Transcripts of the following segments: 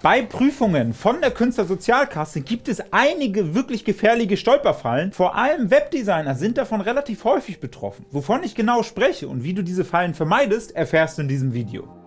Bei Prüfungen von der Künstlersozialkasse gibt es einige wirklich gefährliche Stolperfallen. Vor allem Webdesigner sind davon relativ häufig betroffen. Wovon ich genau spreche und wie du diese Fallen vermeidest, erfährst du in diesem Video.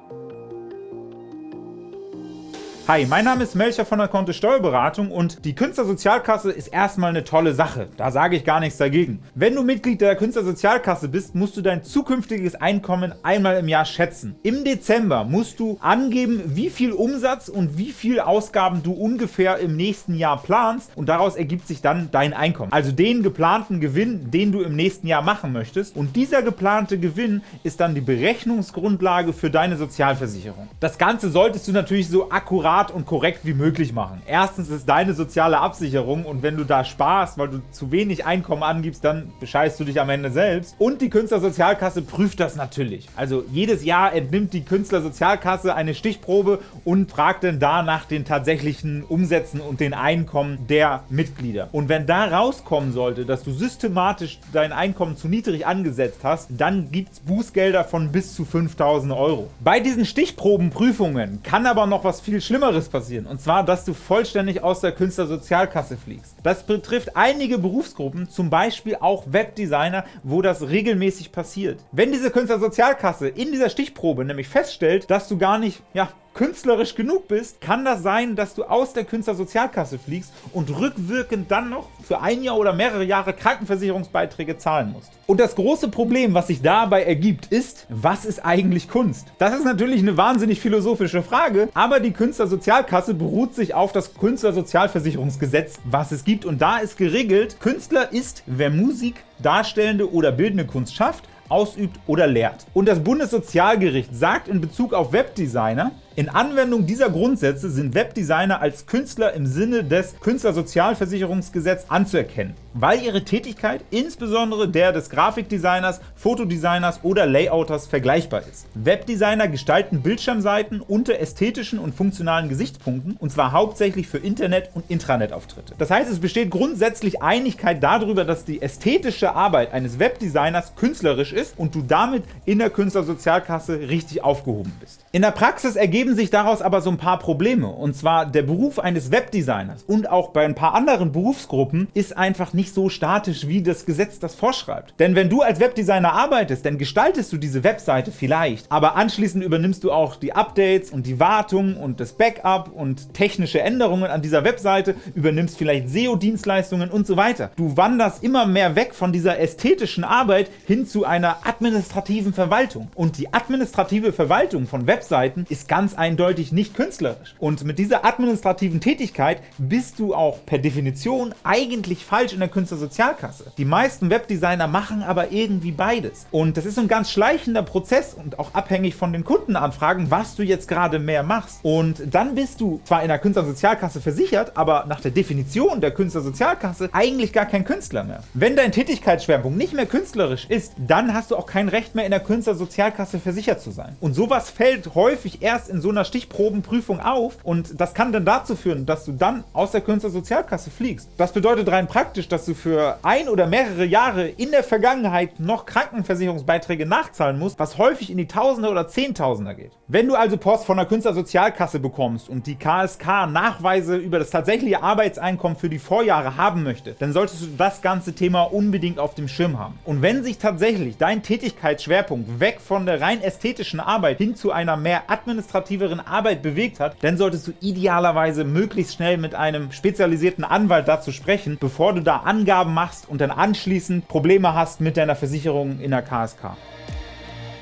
Hi, mein Name ist Melcher von der Kontist Steuerberatung und die Künstlersozialkasse ist erstmal eine tolle Sache. Da sage ich gar nichts dagegen. Wenn du Mitglied der Künstlersozialkasse bist, musst du dein zukünftiges Einkommen einmal im Jahr schätzen. Im Dezember musst du angeben, wie viel Umsatz und wie viel Ausgaben du ungefähr im nächsten Jahr planst und daraus ergibt sich dann dein Einkommen. Also den geplanten Gewinn, den du im nächsten Jahr machen möchtest und dieser geplante Gewinn ist dann die Berechnungsgrundlage für deine Sozialversicherung. Das Ganze solltest du natürlich so akkurat smart und korrekt wie möglich machen. Erstens ist deine soziale Absicherung und wenn du da sparst, weil du zu wenig Einkommen angibst, dann bescheißt du dich am Ende selbst. Und die Künstlersozialkasse prüft das natürlich. Also jedes Jahr entnimmt die Künstlersozialkasse eine Stichprobe und fragt dann da nach den tatsächlichen Umsätzen und den Einkommen der Mitglieder. Und wenn da rauskommen sollte, dass du systematisch dein Einkommen zu niedrig angesetzt hast, dann gibt es Bußgelder von bis zu 5000 Euro. Bei diesen Stichprobenprüfungen kann aber noch was viel Schlimmeres Schlimmeres passieren, und zwar, dass du vollständig aus der Künstlersozialkasse fliegst. Das betrifft einige Berufsgruppen, zum Beispiel auch Webdesigner, wo das regelmäßig passiert. Wenn diese Künstlersozialkasse in dieser Stichprobe nämlich feststellt, dass du gar nicht ja, künstlerisch genug bist, kann das sein, dass du aus der Künstlersozialkasse fliegst und rückwirkend dann noch für ein Jahr oder mehrere Jahre Krankenversicherungsbeiträge zahlen musst. Und das große Problem, was sich dabei ergibt, ist, was ist eigentlich Kunst? Das ist natürlich eine wahnsinnig philosophische Frage, aber die Künstlersozialkasse beruht sich auf das Künstlersozialversicherungsgesetz, was es gibt. Und da ist geregelt, Künstler ist, wer Musik, darstellende oder bildende Kunst schafft, ausübt oder lehrt. Und das Bundessozialgericht sagt in Bezug auf Webdesigner, in Anwendung dieser Grundsätze sind Webdesigner als Künstler im Sinne des Künstlersozialversicherungsgesetz anzuerkennen, weil ihre Tätigkeit insbesondere der des Grafikdesigners, Fotodesigners oder Layouters vergleichbar ist. Webdesigner gestalten Bildschirmseiten unter ästhetischen und funktionalen Gesichtspunkten, und zwar hauptsächlich für Internet- und Intranet-Auftritte. Das heißt, es besteht grundsätzlich Einigkeit darüber, dass die ästhetische Arbeit eines Webdesigners künstlerisch ist und du damit in der Künstlersozialkasse richtig aufgehoben bist. In der Praxis ergeben ergeben sich daraus aber so ein paar Probleme. Und zwar der Beruf eines Webdesigners und auch bei ein paar anderen Berufsgruppen ist einfach nicht so statisch, wie das Gesetz das vorschreibt. Denn wenn du als Webdesigner arbeitest, dann gestaltest du diese Webseite vielleicht, aber anschließend übernimmst du auch die Updates und die Wartung und das Backup und technische Änderungen an dieser Webseite, übernimmst vielleicht SEO-Dienstleistungen und so weiter. Du wanderst immer mehr weg von dieser ästhetischen Arbeit hin zu einer administrativen Verwaltung. Und die administrative Verwaltung von Webseiten ist ganz ganz eindeutig nicht künstlerisch. Und mit dieser administrativen Tätigkeit bist du auch per Definition eigentlich falsch in der Künstlersozialkasse. Die meisten Webdesigner machen aber irgendwie beides. Und das ist ein ganz schleichender Prozess und auch abhängig von den Kundenanfragen, was du jetzt gerade mehr machst. Und dann bist du zwar in der Künstlersozialkasse versichert, aber nach der Definition der Künstlersozialkasse eigentlich gar kein Künstler mehr. Wenn dein Tätigkeitsschwerpunkt nicht mehr künstlerisch ist, dann hast du auch kein Recht mehr in der Künstlersozialkasse versichert zu sein. Und sowas fällt häufig erst in so einer Stichprobenprüfung auf und das kann dann dazu führen, dass du dann aus der Künstlersozialkasse fliegst. Das bedeutet rein praktisch, dass du für ein oder mehrere Jahre in der Vergangenheit noch Krankenversicherungsbeiträge nachzahlen musst, was häufig in die Tausender oder Zehntausender geht. Wenn du also Post von der Künstlersozialkasse bekommst und die KSK Nachweise über das tatsächliche Arbeitseinkommen für die Vorjahre haben möchte, dann solltest du das ganze Thema unbedingt auf dem Schirm haben. Und wenn sich tatsächlich dein Tätigkeitsschwerpunkt weg von der rein ästhetischen Arbeit hin zu einer mehr administrativen administrativeren Arbeit bewegt hat, dann solltest du idealerweise möglichst schnell mit einem spezialisierten Anwalt dazu sprechen, bevor du da Angaben machst und dann anschließend Probleme hast mit deiner Versicherung in der KSK.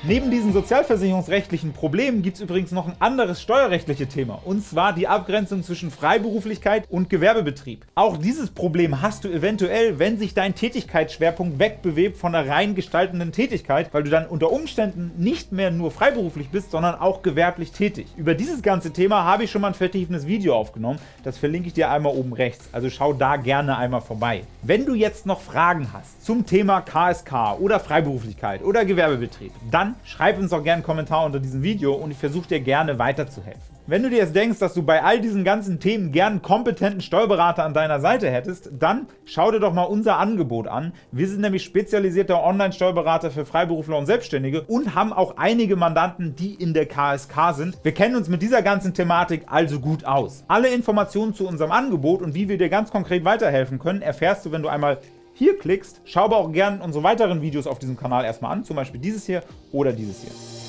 Neben diesen sozialversicherungsrechtlichen Problemen gibt es übrigens noch ein anderes steuerrechtliches Thema, und zwar die Abgrenzung zwischen Freiberuflichkeit und Gewerbebetrieb. Auch dieses Problem hast du eventuell, wenn sich dein Tätigkeitsschwerpunkt wegbewebt von der rein gestaltenden Tätigkeit, weil du dann unter Umständen nicht mehr nur freiberuflich bist, sondern auch gewerblich tätig. Über dieses ganze Thema habe ich schon mal ein vertiefendes Video aufgenommen, das verlinke ich dir einmal oben rechts, also schau da gerne einmal vorbei. Wenn du jetzt noch Fragen hast zum Thema KSK oder Freiberuflichkeit oder Gewerbebetrieb, dann schreib uns doch gerne einen Kommentar unter diesem Video und ich versuche dir gerne weiterzuhelfen. Wenn du dir jetzt denkst, dass du bei all diesen ganzen Themen gern einen kompetenten Steuerberater an deiner Seite hättest, dann schau dir doch mal unser Angebot an. Wir sind nämlich spezialisierter Online-Steuerberater für Freiberufler und Selbstständige und haben auch einige Mandanten, die in der KSK sind. Wir kennen uns mit dieser ganzen Thematik also gut aus. Alle Informationen zu unserem Angebot und wie wir dir ganz konkret weiterhelfen können, erfährst du, wenn du einmal hier klickst. Schau aber auch gerne unsere weiteren Videos auf diesem Kanal erstmal an, zum Beispiel dieses hier oder dieses hier.